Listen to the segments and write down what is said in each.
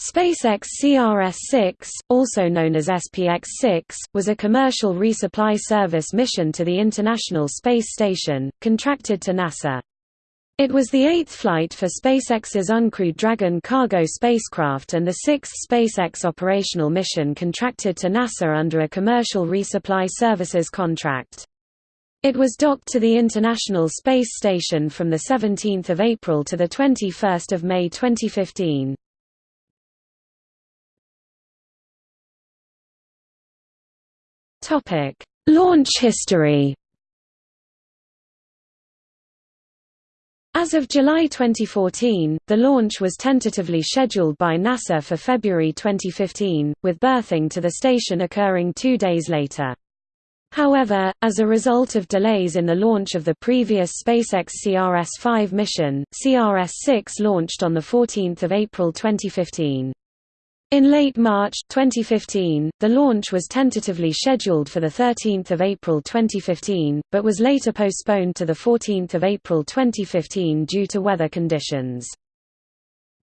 SpaceX CRS-6, also known as SPX-6, was a commercial resupply service mission to the International Space Station, contracted to NASA. It was the eighth flight for SpaceX's uncrewed Dragon cargo spacecraft and the sixth SpaceX operational mission contracted to NASA under a commercial resupply services contract. It was docked to the International Space Station from 17 April to 21 May 2015. Topic: Launch history. As of July 2014, the launch was tentatively scheduled by NASA for February 2015, with berthing to the station occurring two days later. However, as a result of delays in the launch of the previous SpaceX CRS-5 mission, CRS-6 launched on 14 April 2015. In late March 2015, the launch was tentatively scheduled for 13 April 2015, but was later postponed to 14 April 2015 due to weather conditions.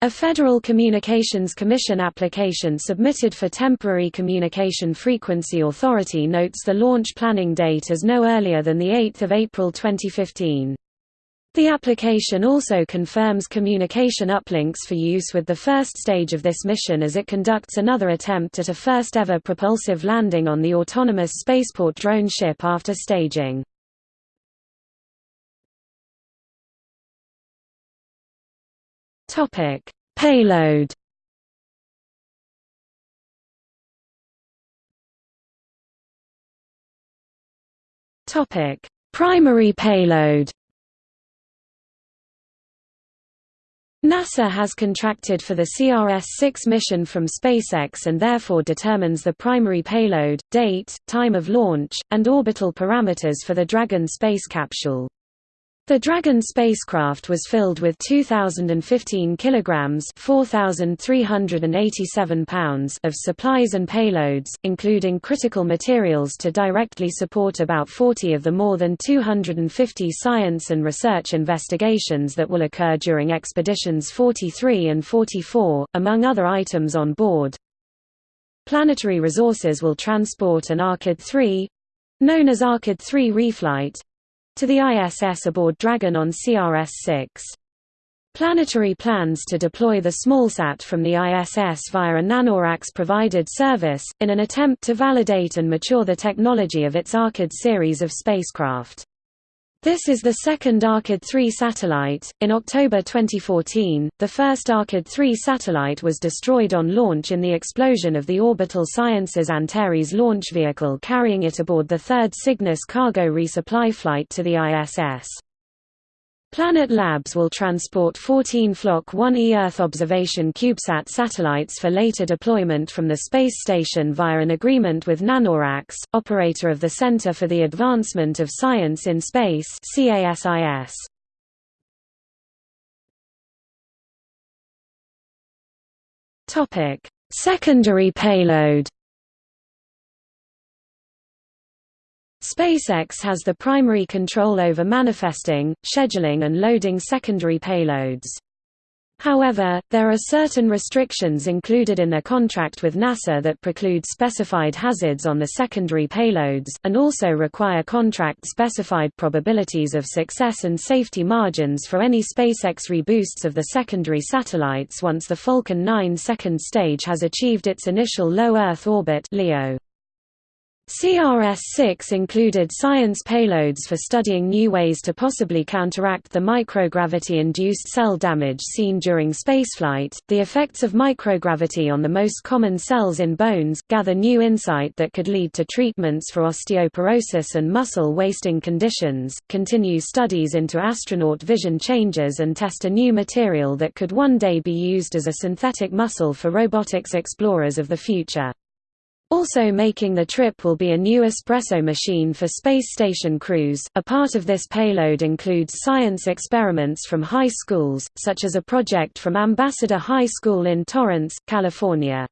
A Federal Communications Commission application submitted for temporary communication frequency authority notes the launch planning date as no earlier than 8 April 2015. The application also confirms communication uplinks for use with the first stage of this mission as it conducts another attempt at a first-ever propulsive landing on the autonomous spaceport drone ship after staging. Payload Primary payload NASA has contracted for the CRS-6 mission from SpaceX and therefore determines the primary payload, date, time of launch, and orbital parameters for the Dragon space capsule. The Dragon spacecraft was filled with 2,015 kilograms (4,387 pounds) of supplies and payloads, including critical materials to directly support about 40 of the more than 250 science and research investigations that will occur during expeditions 43 and 44, among other items on board. Planetary Resources will transport an Arkyd 3 known as Arkyd 3 reflight to the ISS aboard Dragon on CRS-6. Planetary plans to deploy the smallsat from the ISS via a NanoRacks-provided service, in an attempt to validate and mature the technology of its Arkyd series of spacecraft. This is the second Arkyd 3 satellite. In October 2014, the first Arkyd 3 satellite was destroyed on launch in the explosion of the Orbital Sciences Antares launch vehicle carrying it aboard the third Cygnus cargo resupply flight to the ISS. Planet Labs will transport 14 Flock 1E Earth observation CubeSat satellites for later deployment from the space station via an agreement with NanoRacks, operator of the Center for the Advancement of Science in Space CASIS. Secondary payload SpaceX has the primary control over manifesting, scheduling and loading secondary payloads. However, there are certain restrictions included in their contract with NASA that preclude specified hazards on the secondary payloads, and also require contract-specified probabilities of success and safety margins for any SpaceX reboosts of the secondary satellites once the Falcon 9 second stage has achieved its initial low Earth orbit LEO. CRS-6 included science payloads for studying new ways to possibly counteract the microgravity-induced cell damage seen during spaceflight, the effects of microgravity on the most common cells in bones, gather new insight that could lead to treatments for osteoporosis and muscle wasting conditions, continue studies into astronaut vision changes and test a new material that could one day be used as a synthetic muscle for robotics explorers of the future. Also making the trip will be a new espresso machine for space station crews. A part of this payload includes science experiments from high schools, such as a project from Ambassador High School in Torrance, California.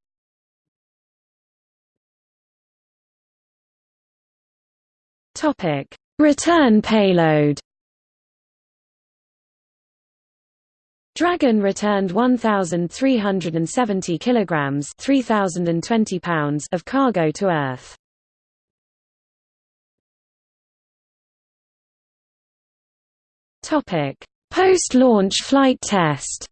Topic: Return payload. Dragon returned 1,370 kilograms (3,020 pounds) of cargo to Earth. Topic: Post-launch flight test.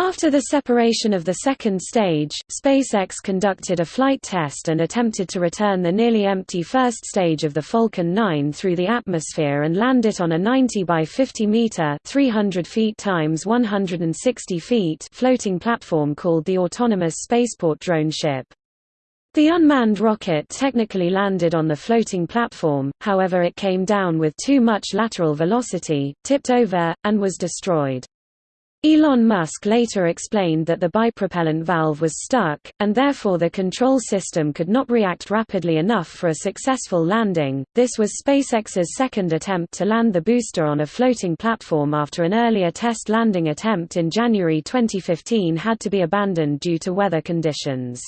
After the separation of the second stage, SpaceX conducted a flight test and attempted to return the nearly empty first stage of the Falcon 9 through the atmosphere and land it on a 90 by 50 meter (300 feet times 160 feet) floating platform called the Autonomous Spaceport Drone Ship. The unmanned rocket technically landed on the floating platform, however it came down with too much lateral velocity, tipped over, and was destroyed. Elon Musk later explained that the bipropellant valve was stuck, and therefore the control system could not react rapidly enough for a successful landing. This was SpaceX's second attempt to land the booster on a floating platform after an earlier test landing attempt in January 2015 had to be abandoned due to weather conditions.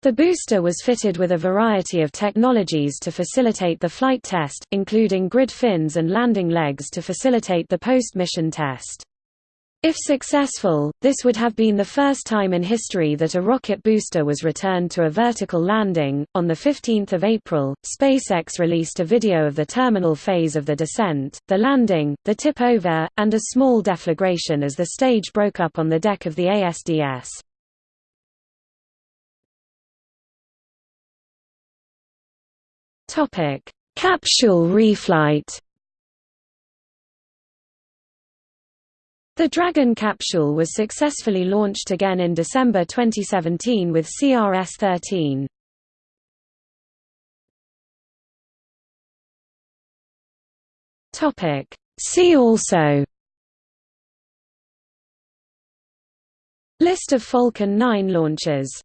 The booster was fitted with a variety of technologies to facilitate the flight test, including grid fins and landing legs to facilitate the post-mission test. If successful, this would have been the first time in history that a rocket booster was returned to a vertical landing. On the 15th of April, SpaceX released a video of the terminal phase of the descent, the landing, the tip over, and a small deflagration as the stage broke up on the deck of the ASDS. Topic: Capsule reflight. The Dragon capsule was successfully launched again in December 2017 with CRS-13. Topic: See also. List of Falcon 9 launches